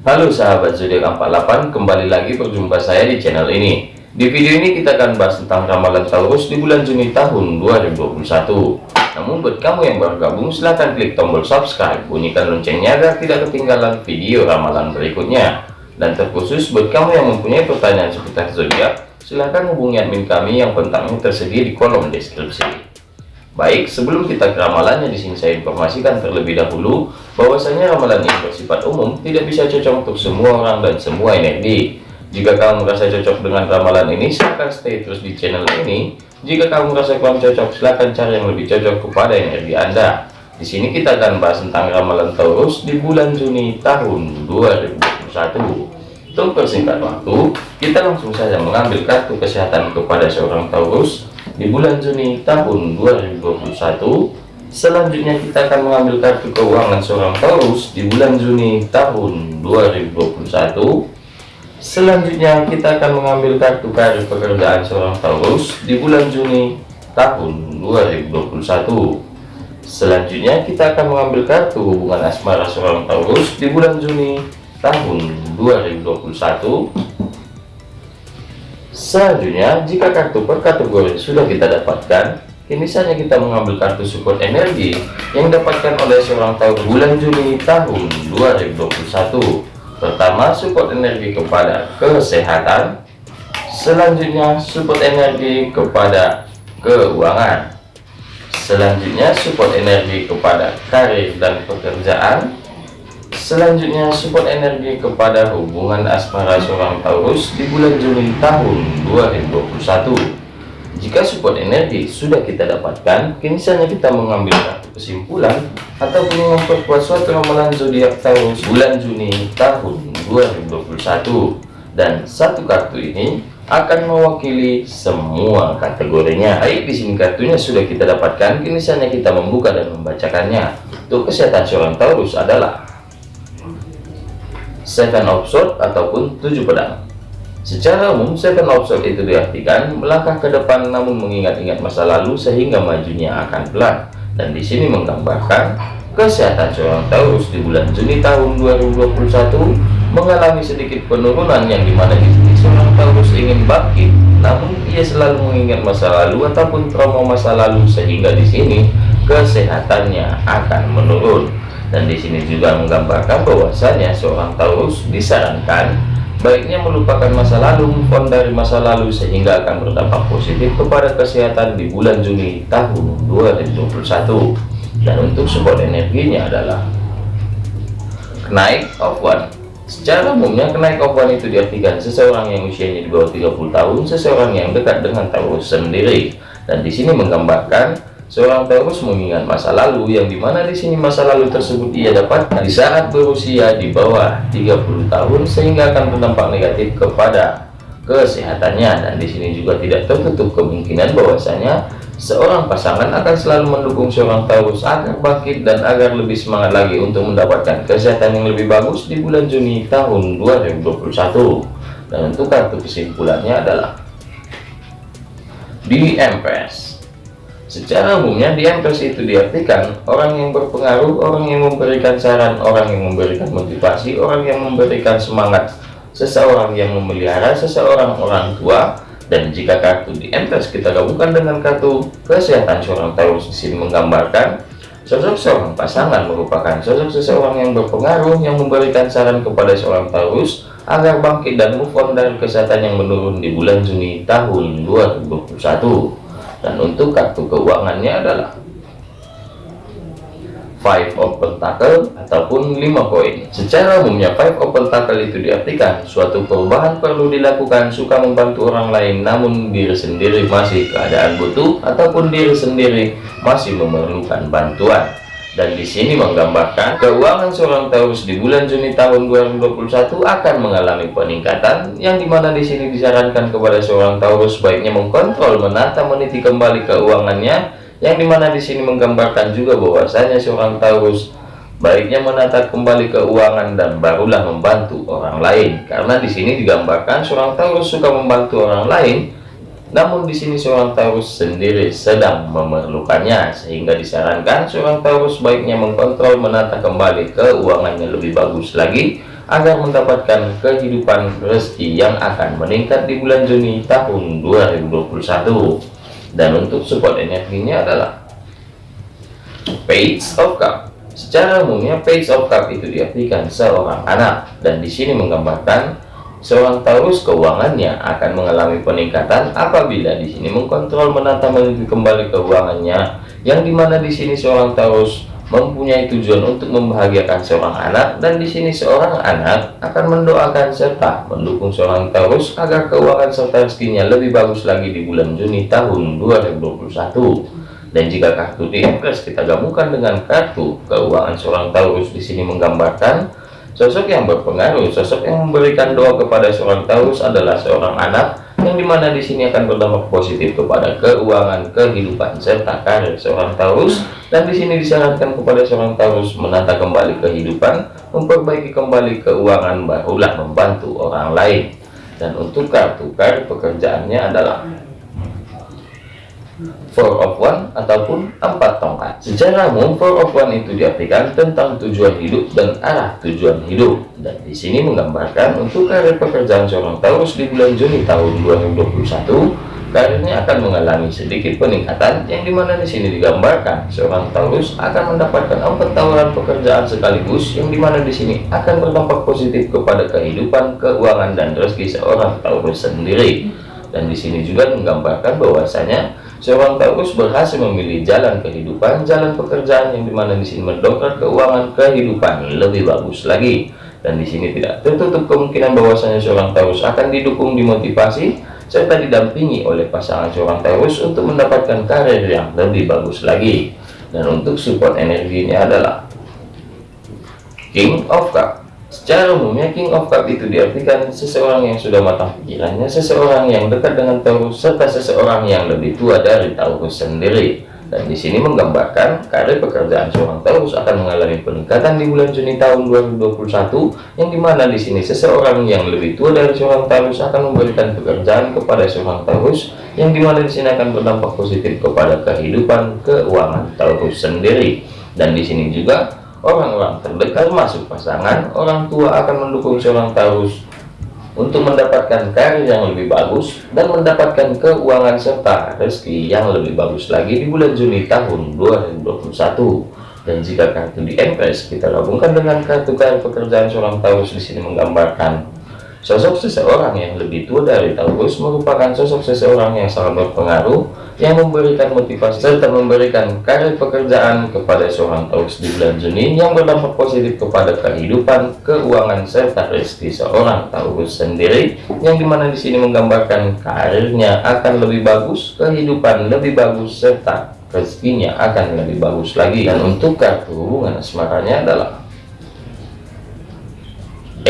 Halo sahabat zodiak 48 kembali lagi berjumpa saya di channel ini. Di video ini kita akan bahas tentang ramalan Taurus di bulan Juni tahun 2021 namun buat kamu yang baru gabung silahkan klik tombol subscribe bunyikan loncengnya agar tidak ketinggalan video ramalan berikutnya. Dan terkhusus buat kamu yang mempunyai pertanyaan seputar zodiak silahkan hubungi admin kami yang kontaknya tersedia di kolom deskripsi Baik, sebelum kita ke ramalannya di sini saya informasikan terlebih dahulu bahwasanya ramalan ini bersifat umum, tidak bisa cocok untuk semua orang dan semua energi. Jika kamu merasa cocok dengan ramalan ini, silahkan stay terus di channel ini. Jika kamu merasa kurang cocok, silahkan cari yang lebih cocok kepada energi Anda. Di sini kita akan bahas tentang ramalan Taurus di bulan Juni tahun 2021. Untuk persingkat waktu, kita langsung saja mengambil kartu kesehatan kepada seorang Taurus di bulan Juni tahun 2021 selanjutnya kita akan mengambil kartu keuangan seorang Taurus di bulan Juni tahun 2021 selanjutnya kita akan mengambil kartu karir pekerjaan seorang Taurus di bulan Juni tahun 2021 selanjutnya kita akan mengambil kartu hubungan asmara seorang Taurus di bulan Juni tahun 2021 Selanjutnya, jika kartu per kategori sudah kita dapatkan, kini saatnya kita mengambil kartu support energi yang didapatkan oleh seorang tahun bulan Juni tahun 2021. Pertama, support energi kepada kesehatan. Selanjutnya, support energi kepada keuangan. Selanjutnya, support energi kepada karir dan pekerjaan. Selanjutnya support energi kepada hubungan asmara seorang Taurus di bulan Juni tahun 2021. Jika support energi sudah kita dapatkan, kini saatnya kita mengambil satu kesimpulan ataupun memperkuat suatu ramalan zodiak Taurus bulan Juni tahun 2021. Dan satu kartu ini akan mewakili semua kategorinya. Baik, di sini kartunya sudah kita dapatkan, kini saatnya kita membuka dan membacakannya. Untuk kesehatan seorang Taurus adalah seven of sword ataupun tujuh pedang. Secara umum seven of sword itu diartikan melangkah ke depan namun mengingat-ingat masa lalu sehingga majunya akan pelan. Dan di sini menggambarkan kesehatan seorang Taurus di bulan Juni tahun 2021 mengalami sedikit penurunan yang di mana di sini seorang Taurus ingin bangkit namun ia selalu mengingat masa lalu ataupun trauma masa lalu sehingga di sini kesehatannya akan menurun dan di sini juga menggambarkan bahwasanya seorang Taurus disarankan baiknya melupakan masa lalu move dari masa lalu sehingga akan berdampak positif kepada kesehatan di bulan Juni tahun 2021 dan untuk support energinya adalah naik of one. Secara umumnya kenaik of one itu diartikan seseorang yang usianya di bawah 30 tahun seseorang yang dekat dengan Taurus sendiri. Dan di sini menggambarkan Seorang Taurus mengingat masa lalu yang di mana di sini masa lalu tersebut ia dapatkan di saat berusia di bawah 30 tahun sehingga akan berdampak negatif kepada kesehatannya. Dan di sini juga tidak tertutup kemungkinan bahwasanya seorang pasangan akan selalu mendukung seorang Taurus agar bangkit dan agar lebih semangat lagi untuk mendapatkan kesehatan yang lebih bagus di bulan Juni tahun 2021 dan untuk kartu kesimpulannya adalah di Empress Secara umumnya di MPS itu diartikan orang yang berpengaruh, orang yang memberikan saran, orang yang memberikan motivasi, orang yang memberikan semangat, seseorang yang memelihara, seseorang orang tua. Dan jika kartu di MPS kita gabungkan dengan kartu kesehatan seorang Taurus di menggambarkan sosok seorang pasangan merupakan sosok seseorang yang berpengaruh yang memberikan saran kepada seorang Taurus agar bangkit dan move on dari kesehatan yang menurun di bulan Juni tahun 2021 dan untuk kartu keuangannya adalah five of pentacle ataupun lima koin secara umumnya five of pentacle itu diartikan suatu perubahan perlu dilakukan suka membantu orang lain namun diri sendiri masih keadaan butuh ataupun diri sendiri masih memerlukan bantuan dan di sini menggambarkan keuangan seorang Taurus di bulan Juni tahun 2021 akan mengalami peningkatan yang di mana di sini disarankan kepada seorang Taurus baiknya mengkontrol menata meniti kembali keuangannya yang di mana di sini menggambarkan juga bahwasanya seorang Taurus baiknya menata kembali keuangan dan barulah membantu orang lain. Karena di sini digambarkan seorang Taurus suka membantu orang lain namun di sini seorang Taurus sendiri sedang memerlukannya sehingga disarankan seorang Taurus baiknya mengkontrol menata kembali keuangannya lebih bagus lagi agar mendapatkan kehidupan rezeki yang akan meningkat di bulan Juni tahun 2021 dan untuk support energinya adalah Page of Cup. Secara umumnya page of cup itu diartikan seorang anak. Dan di sini menggambarkan seorang Taurus keuangannya akan mengalami peningkatan apabila di sini mengkontrol menata menuju kembali keuangannya yang di mana di sini seorang Taurus mempunyai tujuan untuk membahagiakan seorang anak dan di sini seorang anak akan mendoakan serta mendukung seorang Taurus agar keuangan serta rezekinya lebih bagus lagi di bulan Juni tahun 2021 dan jika kartu di kita gabungkan dengan kartu keuangan seorang Taurus di sini menggambarkan sosok yang berpengaruh, sosok yang memberikan doa kepada seorang Taurus adalah seorang anak yang di mana di sini akan berdampak positif kepada keuangan, kehidupan serta karir seorang Taurus dan di sini disarankan kepada seorang Taurus menata kembali kehidupan, memperbaiki kembali keuangan barulah membantu orang lain. Dan untuk kartu kartu pekerjaannya adalah four of one ataupun empat tongkat. Secara umum four of one itu diartikan tentang tujuan hidup dan arah tujuan hidup. Dan di sini menggambarkan untuk karir pekerjaan seorang Taurus di bulan Juni tahun 2021 karirnya akan mengalami sedikit peningkatan yang di mana di sini digambarkan seorang Taurus akan mendapatkan empat tawaran pekerjaan sekaligus yang di mana di sini akan berdampak positif kepada kehidupan keuangan dan rezeki seorang Taurus sendiri. Dan di sini juga menggambarkan bahwasanya Seorang Taurus berhasil memilih jalan kehidupan, jalan pekerjaan yang di mana di sini mendongkrak keuangan kehidupan lebih bagus lagi. Dan di sini tidak tertutup kemungkinan bahwasanya seorang Taurus akan didukung, dimotivasi, serta didampingi oleh pasangan seorang Taurus untuk mendapatkan karir yang lebih bagus lagi. Dan untuk support energinya adalah King of Cup. Secara umumnya King of Cup itu diartikan seseorang yang sudah matang pikirannya, seseorang yang dekat dengan Taurus, serta seseorang yang lebih tua dari Taurus sendiri. Dan di sini menggambarkan karir pekerjaan seorang Taurus akan mengalami peningkatan di bulan Juni tahun 2021, yang di mana di sini seseorang yang lebih tua dari seorang Taurus akan memberikan pekerjaan kepada seorang Taurus, yang di mana di sini akan berdampak positif kepada kehidupan keuangan Taurus sendiri. Dan di sini juga orang-orang terdekat masuk pasangan orang tua akan mendukung seorang Taurus untuk mendapatkan karir yang lebih bagus dan mendapatkan keuangan serta rezeki yang lebih bagus lagi di bulan Juni tahun 2021 dan jika kartu di Empress kita gabungkan dengan kartu kartu pekerjaan seorang Taurus di sini menggambarkan Sosok seseorang yang lebih tua dari Taurus merupakan sosok seseorang yang sangat berpengaruh, yang memberikan motivasi serta memberikan karir pekerjaan kepada seorang Taurus di bulan Juni yang berdampak positif kepada kehidupan, keuangan, serta rezeki seorang Taurus sendiri, yang di mana di sini menggambarkan karirnya akan lebih bagus, kehidupan lebih bagus, serta rezekinya akan lebih bagus lagi. Dan untuk kartu hubungan asmaranya adalah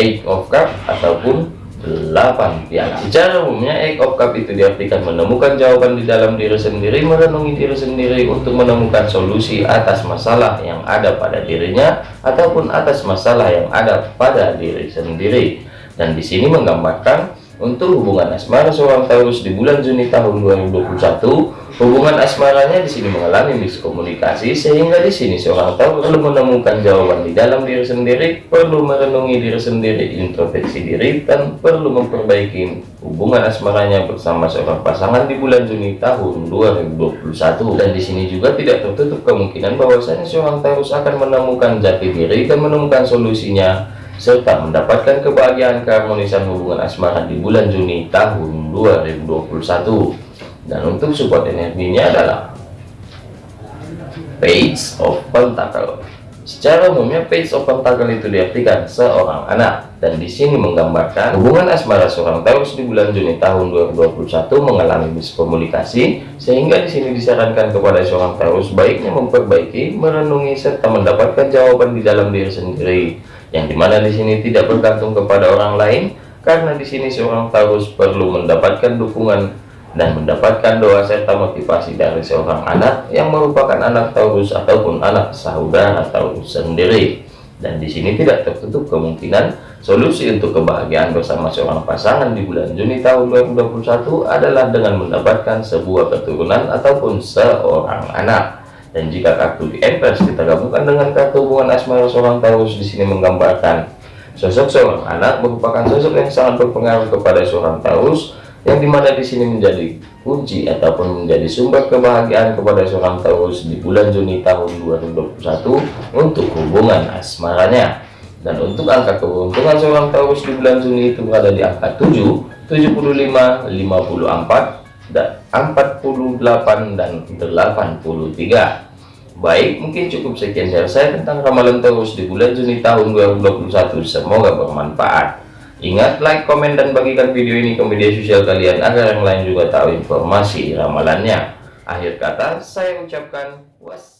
Eight of Cup ataupun 8 piala. Secara umumnya Eight of Cup itu diartikan menemukan jawaban di dalam diri sendiri, merenungi diri sendiri untuk menemukan solusi atas masalah yang ada pada dirinya ataupun atas masalah yang ada pada diri sendiri. Dan di sini menggambarkan untuk hubungan asmara seorang Taurus di bulan Juni tahun 2021, hubungan asmaranya di sini mengalami miskomunikasi sehingga di sini seorang Taurus perlu menemukan jawaban di dalam diri sendiri, perlu merenungi diri sendiri, introspeksi diri dan perlu memperbaiki hubungan asmaranya bersama seorang pasangan di bulan Juni tahun 2021. Dan di sini juga tidak tertutup kemungkinan bahwasanya seorang Taurus akan menemukan jati diri dan menemukan solusinya serta mendapatkan kebahagiaan keharmonisan hubungan asmara di bulan Juni tahun 2021 dan untuk support energinya adalah Page of Pentacle. Secara umumnya Page of Pentacle itu diartikan seorang anak. Dan di sini menggambarkan hubungan asmara seorang Taurus di bulan Juni tahun 2021 mengalami miskomunikasi sehingga di sini disarankan kepada seorang Taurus baiknya memperbaiki, merenungi serta mendapatkan jawaban di dalam diri sendiri yang di mana di sini tidak bergantung kepada orang lain karena di sini seorang Taurus perlu mendapatkan dukungan dan mendapatkan doa serta motivasi dari seorang anak yang merupakan anak Taurus ataupun anak saudara Taurus sendiri dan di sini tidak tertutup kemungkinan solusi untuk kebahagiaan bersama seorang pasangan di bulan Juni tahun 2021 adalah dengan mendapatkan sebuah keturunan ataupun seorang anak. Dan jika kartu di Empress kita gabungkan dengan kartu hubungan asmara seorang Taurus di sini menggambarkan sosok seorang anak merupakan sosok yang sangat berpengaruh kepada seorang Taurus yang di mana di sini menjadi kunci ataupun menjadi sumber kebahagiaan kepada seorang Taurus di bulan Juni tahun 2021 untuk hubungan asmaranya. Dan untuk angka keberuntungan seorang Taurus di bulan Juni itu berada di angka 7 75 54 dan 48 dan 83 baik mungkin cukup sekian dari saya tentang ramalan Taurus di bulan Juni tahun 2021 semoga bermanfaat Ingat, like, komen, dan bagikan video ini ke media sosial kalian agar yang lain juga tahu informasi ramalannya. Akhir kata, saya ucapkan was.